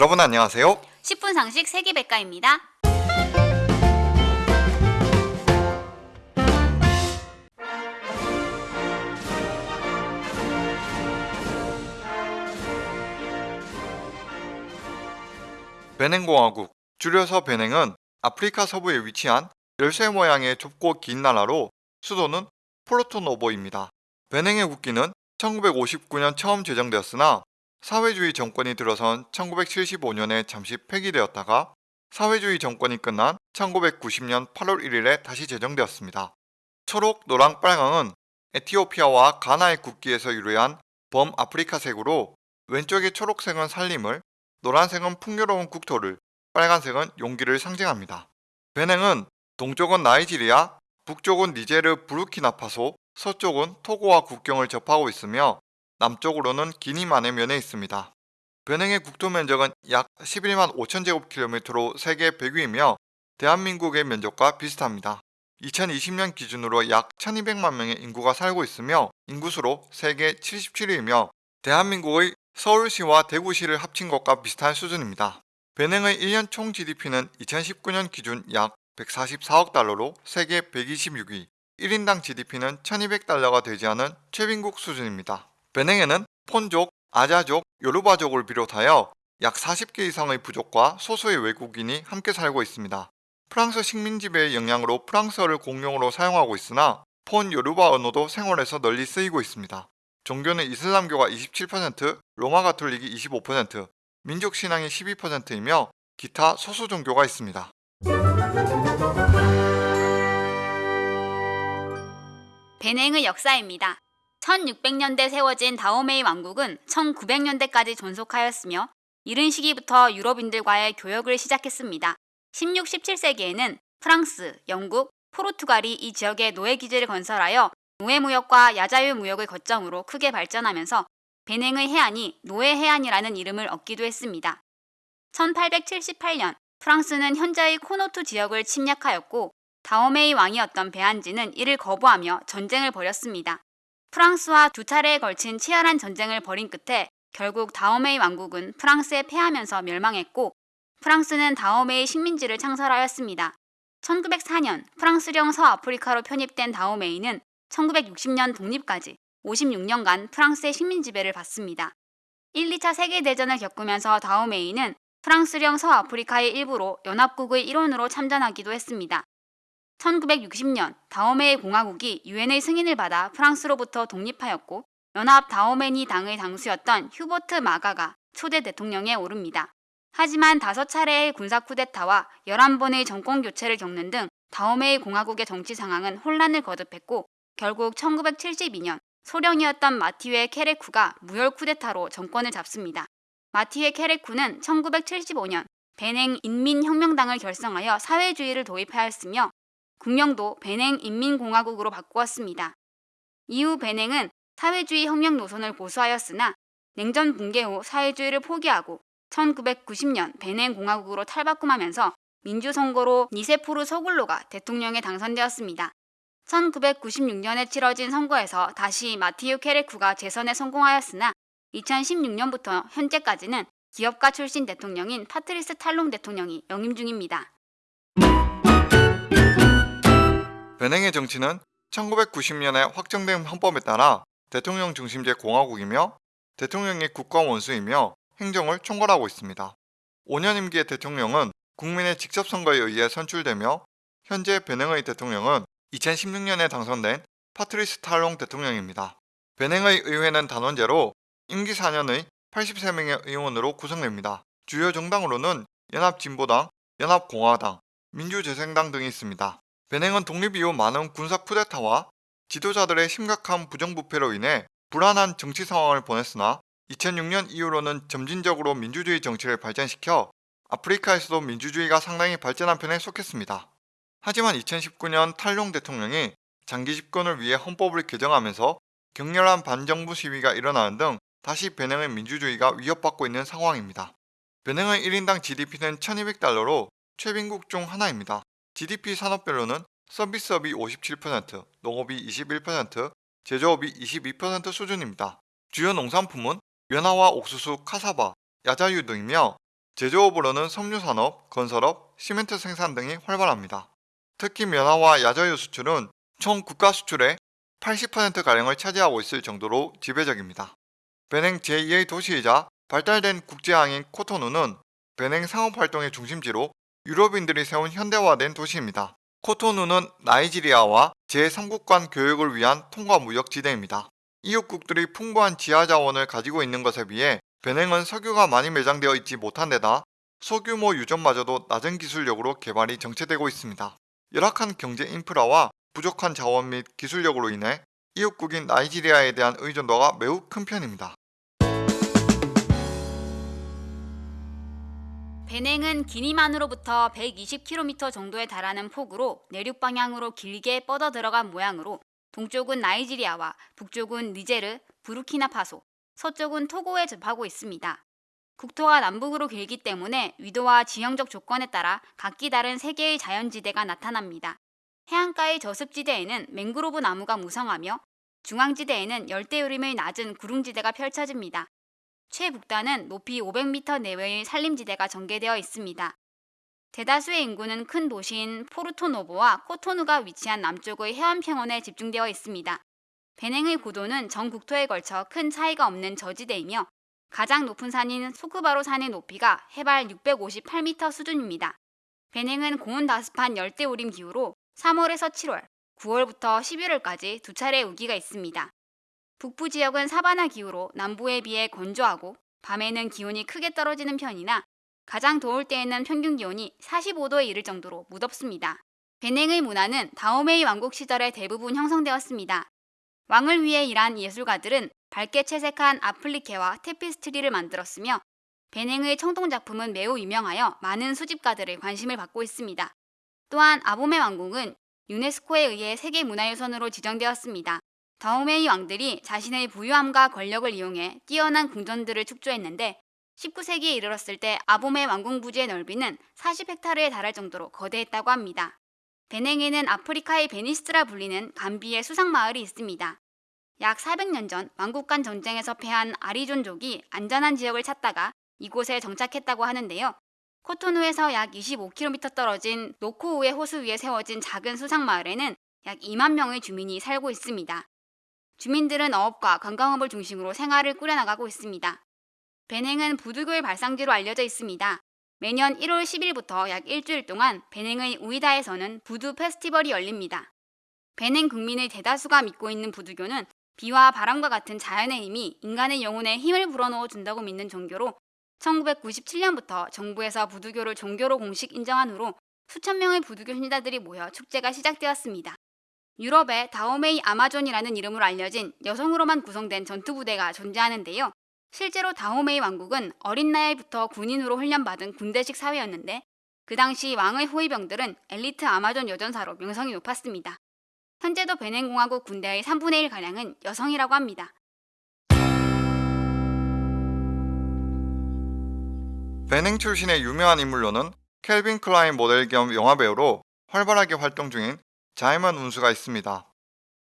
여러분 안녕하세요. 10분 상식 세계백과입니다. 베냉공화국, 줄여서 베냉은 아프리카 서부에 위치한 열쇠 모양의 좁고 긴 나라로 수도는 포르토노보입니다. 베냉의 국기는 1959년 처음 제정되었으나 사회주의 정권이 들어선 1975년에 잠시 폐기되었다가 사회주의 정권이 끝난 1990년 8월 1일에 다시 제정되었습니다. 초록, 노랑, 빨강은 에티오피아와 가나의 국기에서 유래한 범아프리카색으로 왼쪽의 초록색은 살림을, 노란색은 풍요로운 국토를, 빨간색은 용기를 상징합니다. 베냉은 동쪽은 나이지리아, 북쪽은 니제르 부르키나파소, 서쪽은 토고와 국경을 접하고 있으며 남쪽으로는 기니만의 면에 있습니다. 베냉의 국토 면적은 약 11만 5천 제곱킬로미터로 세계 100위이며 대한민국의 면적과 비슷합니다. 2020년 기준으로 약 1200만 명의 인구가 살고 있으며 인구수로 세계 77위이며 대한민국의 서울시와 대구시를 합친 것과 비슷한 수준입니다. 베냉의 1년 총 GDP는 2019년 기준 약 144억 달러로 세계 126위, 1인당 GDP는 1200달러가 되지 않은 최빈국 수준입니다. 베냉에는 폰족, 아자족, 요르바족을 비롯하여 약 40개 이상의 부족과 소수의 외국인이 함께 살고 있습니다. 프랑스 식민 지배의 영향으로 프랑스어를 공용어로 사용하고 있으나 폰 요르바 언어도 생활에서 널리 쓰이고 있습니다. 종교는 이슬람교가 27%, 로마 가톨릭이 25%, 민족 신앙이 12%이며 기타 소수 종교가 있습니다. 베냉의 역사입니다. 1600년대 세워진 다오메이 왕국은 1900년대까지 존속하였으며 이른 시기부터 유럽인들과의 교역을 시작했습니다. 16, 17세기에는 프랑스, 영국, 포르투갈이 이 지역에 노예 기지를 건설하여 노예 무역과 야자유 무역을 거점으로 크게 발전하면서 베냉의 해안이 노예 해안이라는 이름을 얻기도 했습니다. 1878년 프랑스는 현재의 코토누 지역을 침략하였고 다오메이 왕이었던 베안지는 이를 거부하며 전쟁을 벌였습니다. 프랑스와 두 차례에 걸친 치열한 전쟁을 벌인 끝에 결국 다오메이 왕국은 프랑스에 패하면서 멸망했고 프랑스는 다오메이 식민지를 창설하였습니다. 1904년 프랑스령 서아프리카로 편입된 다오메이는 1960년 독립까지 56년간 프랑스의 식민 지배를 받습니다. 1, 2차 세계대전을 겪으면서 다오메이는 프랑스령 서아프리카의 일부로 연합국의 일원으로 참전하기도 했습니다. 1960년 다오메이 공화국이 유엔의 승인을 받아 프랑스로부터 독립하였고 연합 다오메니 당의 당수였던 휴버트 마가가 초대 대통령에 오릅니다. 하지만 다섯 차례의 군사 쿠데타와 11번의 정권 교체를 겪는 등 다오메이 공화국의 정치 상황은 혼란을 거듭했고 결국 1972년 소령이었던 마티웨 케레쿠가 무혈 쿠데타로 정권을 잡습니다. 마티웨 케레쿠는 1975년 베냉 인민혁명당을 결성하여 사회주의를 도입하였으며 국명도 베냉 인민공화국으로 바꾸었습니다. 이후 베냉은 사회주의 혁명 노선을 고수하였으나 냉전 붕괴 후 사회주의를 포기하고 1990년 베냉 공화국으로 탈바꿈하면서 민주 선거로 니세푸르 소굴로가 대통령에 당선되었습니다. 1996년에 치러진 선거에서 다시 마티유 케레쿠가 재선에 성공하였으나 2016년부터 현재까지는 기업가 출신 대통령인 파트리스 탈롱 대통령이 연임 중입니다. 베냉의 정치는 1990년에 확정된 헌법에 따라 대통령 중심제 공화국이며 대통령이 국가 원수이며 행정을 총괄하고 있습니다. 5년 임기의 대통령은 국민의 직접 선거에 의해 선출되며 현재 베냉의 대통령은 2016년에 당선된 파트리스 탈롱 대통령입니다. 베냉의 의회는 단원제로 임기 4년의 83명의 의원으로 구성됩니다. 주요 정당으로는 연합진보당, 연합공화당, 민주재생당 등이 있습니다. 베냉은 독립 이후 많은 군사 쿠데타와 지도자들의 심각한 부정부패로 인해 불안한 정치 상황을 보냈으나 2006년 이후로는 점진적으로 민주주의 정치를 발전시켜 아프리카에서도 민주주의가 상당히 발전한 편에 속했습니다. 하지만 2019년 탈룡 대통령이 장기 집권을 위해 헌법을 개정하면서 격렬한 반정부 시위가 일어나는 등 다시 베냉의 민주주의가 위협받고 있는 상황입니다. 베냉의 1인당 GDP는 1200달러로 최빈국 중 하나입니다. GDP 산업별로는 서비스업이 57%, 농업이 21%, 제조업이 22% 수준입니다. 주요 농산품은 연화와 옥수수, 카사바, 야자유 등이며 제조업으로는 섬유산업, 건설업, 시멘트 생산 등이 활발합니다. 특히 면화와 야자유 수출은 총 국가 수출의 80%가량을 차지하고 있을 정도로 지배적입니다. 베냉 제2의 도시이자 발달된 국제항인 코토누는 베냉 상업활동의 중심지로 유럽인들이 세운 현대화된 도시입니다. 코토누는 나이지리아와 제3국 간 교역을 위한 통과 무역 지대입니다. 이웃국들이 풍부한 지하 자원을 가지고 있는 것에 비해 베냉은 석유가 많이 매장되어 있지 못한 데다 소규모 유전마저도 낮은 기술력으로 개발이 정체되고 있습니다. 열악한 경제 인프라와 부족한 자원 및 기술력으로 인해 이웃국인 나이지리아에 대한 의존도가 매우 큰 편입니다. 베냉은 기니만으로부터 120km 정도에 달하는 폭으로 내륙 방향으로 길게 뻗어 들어간 모양으로 동쪽은 나이지리아와 북쪽은 니제르, 부르키나파소, 서쪽은 토고에 접하고 있습니다. 국토가 남북으로 길기 때문에 위도와 지형적 조건에 따라 각기 다른 세 개의 자연지대가 나타납니다. 해안가의 저습지대에는 맹그로브 나무가 무성하며 중앙지대에는 열대우림의 낮은 구릉지대가 펼쳐집니다. 최북단은 높이 500m 내외의 산림지대가 전개되어 있습니다. 대다수의 인구는 큰 도시인 포르토노보와 코토누가 위치한 남쪽의 해안평원에 집중되어 있습니다. 베냉의 고도는 전 국토에 걸쳐 큰 차이가 없는 저지대이며 가장 높은 산인 소크바로 산의 높이가 해발 658m 수준입니다. 베냉은 고온다습한 열대우림 기후로 3월에서 7월, 9월부터 11월까지 두 차례 우기가 있습니다. 북부 지역은 사바나 기후로 남부에 비해 건조하고 밤에는 기온이 크게 떨어지는 편이나 가장 더울 때에는 평균 기온이 45도에 이를 정도로 무덥습니다. 베냉의 문화는 다오메이 왕국 시절에 대부분 형성되었습니다. 왕을 위해 일한 예술가들은 밝게 채색한 아플리케와 테피스트리를 만들었으며 베냉의 청동 작품은 매우 유명하여 많은 수집가들의 관심을 받고 있습니다. 또한 아보메 왕국은 유네스코에 의해 세계문화유산으로 지정되었습니다. 다오메이 왕들이 자신의 부유함과 권력을 이용해 뛰어난 궁전들을 축조했는데 19세기에 이르렀을 때 아보메 왕궁 부지의 넓이는 40헥타르에 달할 정도로 거대했다고 합니다. 베냉에는 아프리카의 베니스라 불리는 감비의 수상마을이 있습니다. 약 400년 전 왕국 간 전쟁에서 패한 아리존족이 안전한 지역을 찾다가 이곳에 정착했다고 하는데요. 코토누에서 약 25km 떨어진 노코우의 호수 위에 세워진 작은 수상마을에는 약 2만 명의 주민이 살고 있습니다. 주민들은 어업과 관광업을 중심으로 생활을 꾸려나가고 있습니다. 베냉은 부두교의 발상지로 알려져 있습니다. 매년 1월 10일부터 약 일주일 동안 베냉의 우이다에서는 부두 페스티벌이 열립니다. 베냉 국민의 대다수가 믿고 있는 부두교는 비와 바람과 같은 자연의 힘이 인간의 영혼에 힘을 불어넣어 준다고 믿는 종교로 1997년부터 정부에서 부두교를 종교로 공식 인정한 후로 수천 명의 부두교 신자들이 모여 축제가 시작되었습니다. 유럽에 다오메이 아마존이라는 이름으로 알려진 여성으로만 구성된 전투부대가 존재하는데요. 실제로 다오메이 왕국은 어린 나이부터 군인으로 훈련받은 군대식 사회였는데 그 당시 왕의 호위병들은 엘리트 아마존 여전사로 명성이 높았습니다. 현재도 베냉공화국 군대의 3분의 1가량은 여성이라고 합니다. 베냉 출신의 유명한 인물로는 켈빈 클라인 모델 겸 영화배우로 활발하게 활동 중인 자이먼 훈수가 있습니다.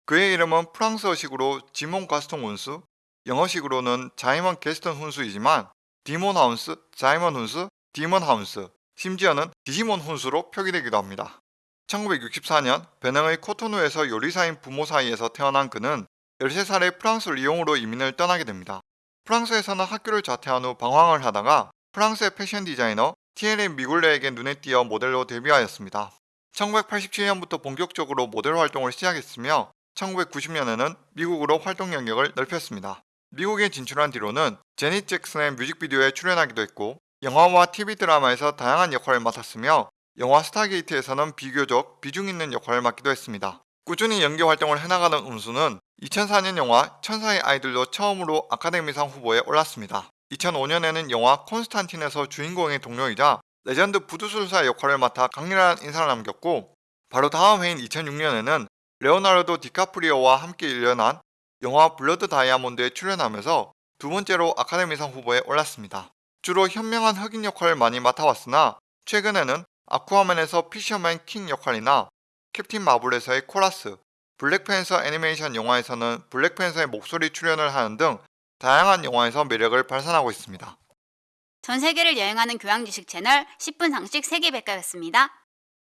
그의 이름은 프랑스어식으로 지몬 가스통 운수, 영어식으로는 자이먼 게스턴 훈수이지만 디몬 하운스, 자이먼 훈수, 디먼 하운스, 심지어는 디지몬 훈수로 표기되기도 합니다. 1964년 베냉의 코토누에서 요리사인 부모 사이에서 태어난 그는 13살에 프랑스 리옹으로 이민을 떠나게 됩니다. 프랑스에서는 학교를 자퇴한 후 방황을 하다가 프랑스의 패션 디자이너 티에리 뮈글레에게 눈에 띄어 모델로 데뷔하였습니다. 1987년부터 본격적으로 모델 활동을 시작했으며 1990년에는 미국으로 활동 영역을 넓혔습니다. 미국에 진출한 뒤로는 제닛 잭슨의 뮤직비디오에 출연하기도 했고 영화와 TV 드라마에서 다양한 역할을 맡았으며 영화 스타게이트에서는 비교적 비중 있는 역할을 맡기도 했습니다. 꾸준히 연기 활동을 해나가는 음수는 2004년 영화 천사의 아이들로 처음으로 아카데미상 후보에 올랐습니다. 2005년에는 영화 콘스탄틴에서 주인공의 동료이자 레전드 부두술사 역할을 맡아 강렬한 인상을 남겼고 바로 다음 해인 2006년에는 레오나르도 디카프리오와 함께 열연한 영화 블러드 다이아몬드에 출연하면서 두 번째로 아카데미상 후보에 올랐습니다. 주로 현명한 흑인 역할을 많이 맡아왔으나 최근에는 아쿠아맨에서 피셔맨 킹 역할이나 캡틴 마블에서의 코라스, 블랙팬서 애니메이션 영화에서는 블랙팬서의 목소리 출연을 하는 등 다양한 영화에서 매력을 발산하고 있습니다. 전 세계를 여행하는 교양 지식 채널 10분 상식 세계 백과였습니다.